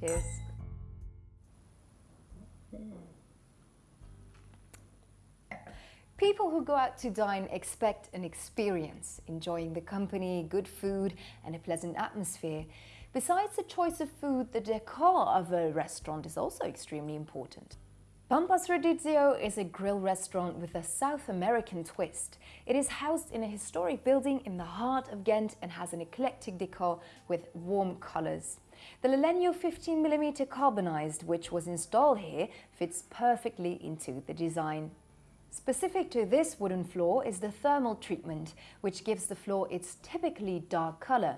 Cheers. People who go out to dine expect an experience, enjoying the company, good food and a pleasant atmosphere. Besides the choice of food, the decor of a restaurant is also extremely important. Pampas Rodizio is a grill restaurant with a South American twist. It is housed in a historic building in the heart of Ghent and has an eclectic decor with warm colours. The Lalegno 15mm carbonized, which was installed here, fits perfectly into the design. Specific to this wooden floor is the thermal treatment, which gives the floor its typically dark colour.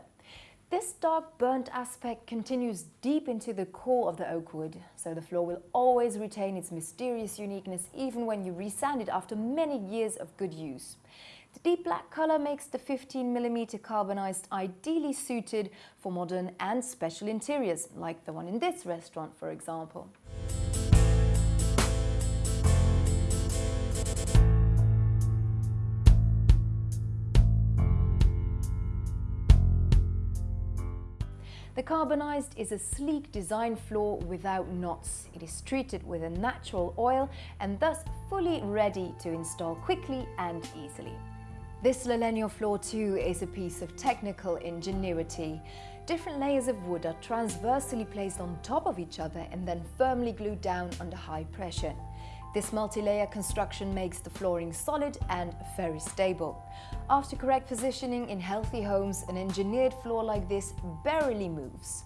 This dark burnt aspect continues deep into the core of the oak wood, so the floor will always retain its mysterious uniqueness even when you resand it after many years of good use. The deep black colour makes the 15mm carbonized ideally suited for modern and special interiors, like the one in this restaurant for example. The carbonized is a sleek design floor without knots. It is treated with a natural oil and thus fully ready to install quickly and easily. This Lalegno floor too is a piece of technical ingenuity. Different layers of wood are transversely placed on top of each other and then firmly glued down under high pressure. This multi-layer construction makes the flooring solid and very stable. After correct positioning in healthy homes, an engineered floor like this barely moves.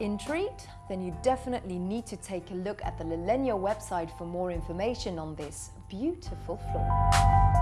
Intrigued? Then you definitely need to take a look at the Lalegno website for more information on this beautiful floor.